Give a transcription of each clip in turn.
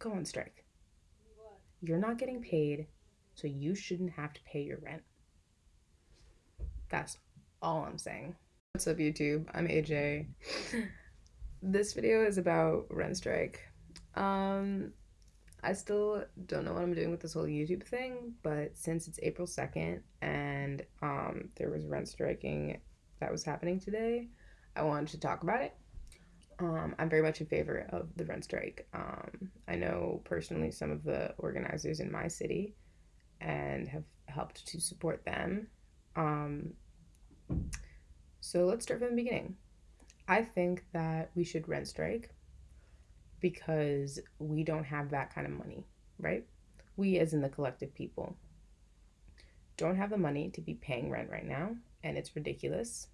go on strike. You're not getting paid, so you shouldn't have to pay your rent. That's all I'm saying. What's up, YouTube? I'm AJ. this video is about rent strike. Um, I still don't know what I'm doing with this whole YouTube thing, but since it's April 2nd and um, there was rent striking that was happening today, I wanted to talk about it. Um, I'm very much in favor of the rent strike. Um, I know personally some of the organizers in my city and have helped to support them. Um, so let's start from the beginning. I think that we should rent strike because we don't have that kind of money, right? We, as in the collective people, don't have the money to be paying rent right now, and it's ridiculous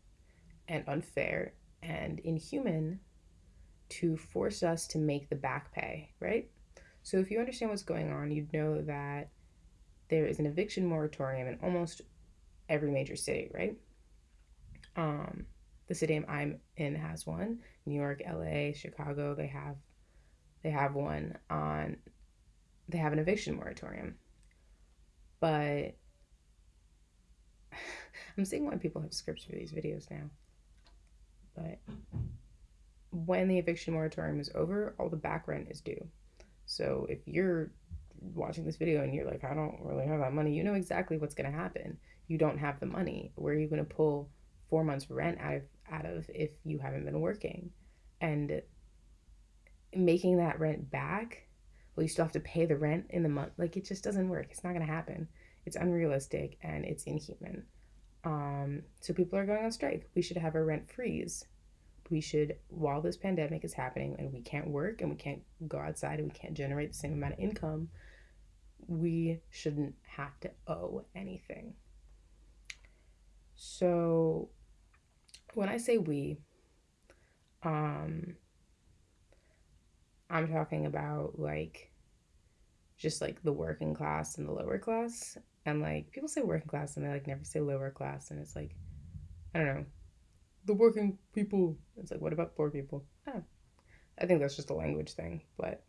and unfair and inhuman to force us to make the back pay, right? So if you understand what's going on, you'd know that there is an eviction moratorium in almost every major city, right? Um, the city I'm in has one. New York, LA, Chicago, they have they have one on they have an eviction moratorium. But I'm seeing why people have scripts for these videos now. But when the eviction moratorium is over, all the back rent is due. So if you're watching this video and you're like, I don't really have that money, you know exactly what's going to happen. You don't have the money. Where are you going to pull four months rent out of out of if you haven't been working? And making that rent back, well, you still have to pay the rent in the month. Like it just doesn't work. It's not going to happen. It's unrealistic and it's inhuman. Um, so people are going on strike. We should have a rent freeze. We should, while this pandemic is happening and we can't work and we can't go outside and we can't generate the same amount of income, we shouldn't have to owe anything. So when I say we, um, I'm talking about like just like the working class and the lower class. And like people say working class and they like never say lower class. And it's like, I don't know, the working people. It's like, what about poor people? I think that's just a language thing. But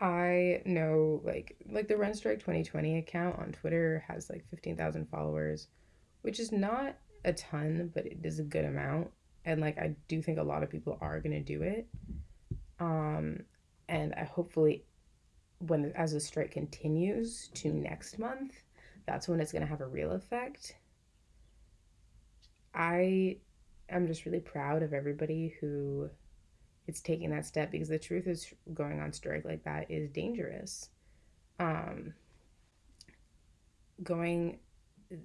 I know like like the Rent Strike 2020 account on Twitter has like 15,000 followers, which is not a ton, but it is a good amount and like I do think a lot of people are gonna do it. Um, and I hopefully when as the strike continues to next month, that's when it's gonna have a real effect. I am just really proud of everybody who is taking that step because the truth is going on strike like that is dangerous. Um, going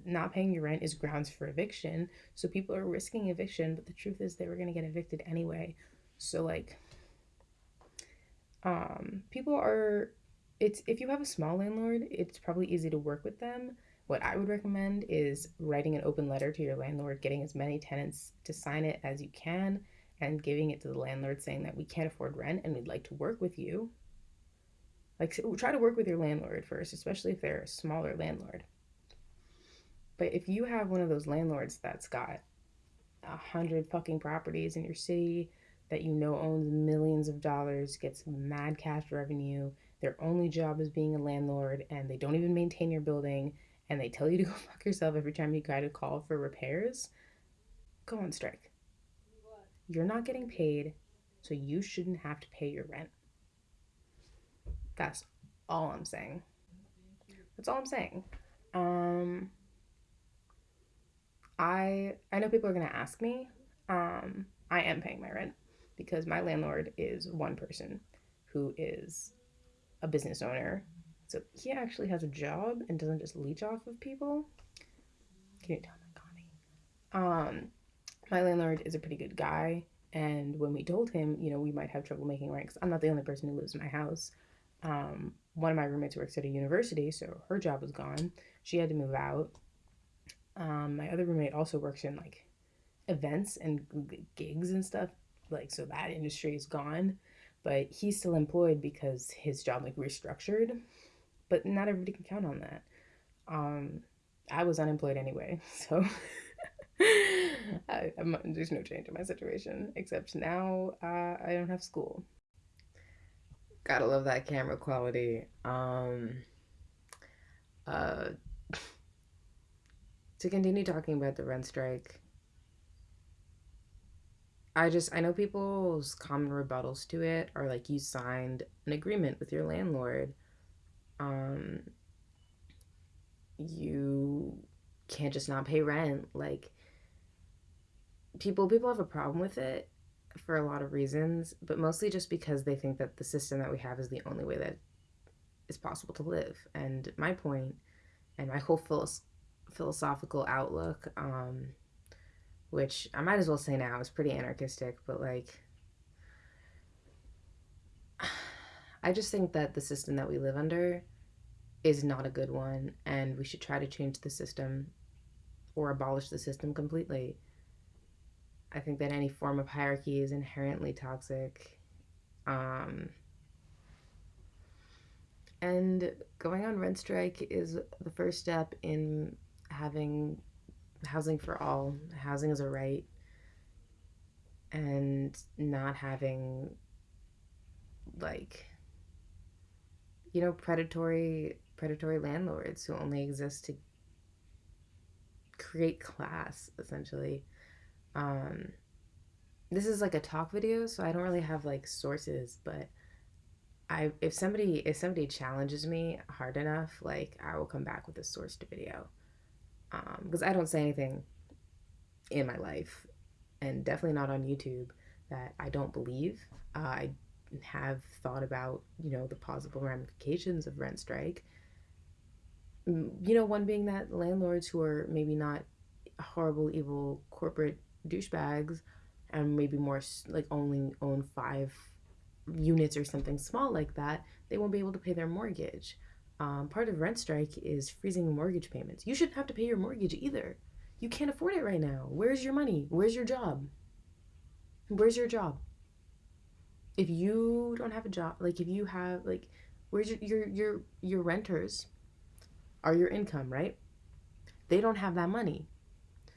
not paying your rent is grounds for eviction. So people are risking eviction, but the truth is they were going to get evicted anyway. So like um people are it's if you have a small landlord, it's probably easy to work with them. What I would recommend is writing an open letter to your landlord, getting as many tenants to sign it as you can and giving it to the landlord saying that we can't afford rent and we'd like to work with you. Like try to work with your landlord first, especially if they're a smaller landlord. But if you have one of those landlords that's got a hundred fucking properties in your city that you know owns millions of dollars, gets mad cash revenue, their only job is being a landlord, and they don't even maintain your building, and they tell you to go fuck yourself every time you try to call for repairs, go on strike. You're not getting paid, so you shouldn't have to pay your rent. That's all I'm saying. That's all I'm saying. Um, I I know people are gonna ask me. Um, I am paying my rent because my landlord is one person who is a business owner. So he actually has a job and doesn't just leech off of people. Can you tell my Connie? Um, my landlord is a pretty good guy, and when we told him, you know, we might have trouble making rent, because I'm not the only person who lives in my house. Um, one of my roommates works at a university, so her job was gone. She had to move out. Um, my other roommate also works in like events and gigs and stuff. Like, so that industry is gone, but he's still employed because his job like restructured. But not everybody can count on that. Um, I was unemployed anyway, so I, there's no change in my situation except now uh, I don't have school. Gotta love that camera quality. Um, uh, to continue talking about the rent strike, I just, I know people's common rebuttals to it are like you signed an agreement with your landlord. Um, you can't just not pay rent. Like, people people have a problem with it for a lot of reasons, but mostly just because they think that the system that we have is the only way that is possible to live. And my point and my whole philosoph- philosophical outlook, um, which I might as well say now is pretty anarchistic, but like, I just think that the system that we live under is not a good one, and we should try to change the system or abolish the system completely. I think that any form of hierarchy is inherently toxic. Um, and going on rent strike is the first step in having housing for all. Housing is a right. And not having, like, you know, predatory predatory landlords who only exist to create class essentially um, this is like a talk video, so I don't really have like sources, but I if somebody if somebody challenges me hard enough, like I will come back with a sourced video. Um, because I don't say anything in my life, and definitely not on YouTube that I don't believe. Uh, I have thought about you know the possible ramifications of rent strike. You know, one being that landlords who are maybe not horrible, evil corporate douchebags and maybe more like only own five units or something small like that, they won't be able to pay their mortgage. Um, part of rent strike is freezing mortgage payments. You shouldn't have to pay your mortgage either. You can't afford it right now. Where's your money? Where's your job? Where's your job? If you don't have a job, like if you have like where's your your your your renters are your income, right? They don't have that money.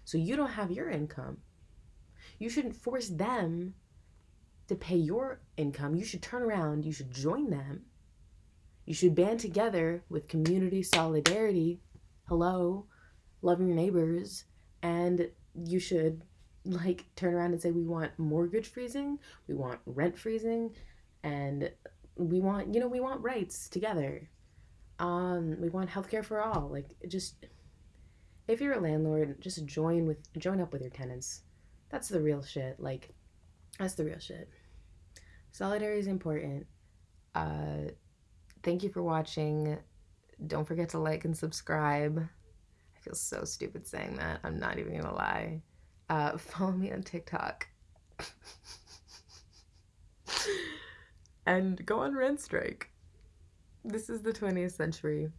So you don't have your income. You shouldn't force them to pay your income. You should turn around, you should join them. You should band together with community solidarity. Hello, loving your neighbors. And you should like turn around and say we want mortgage freezing, we want rent freezing, and we want, you know, we want rights together. Um, we want healthcare for all. Like just if you're a landlord, just join with join up with your tenants that's the real shit. Like, that's the real shit. Solidarity is important. Uh, thank you for watching. Don't forget to like and subscribe. I feel so stupid saying that. I'm not even gonna lie. Uh, follow me on TikTok. and go on rent strike. This is the 20th century.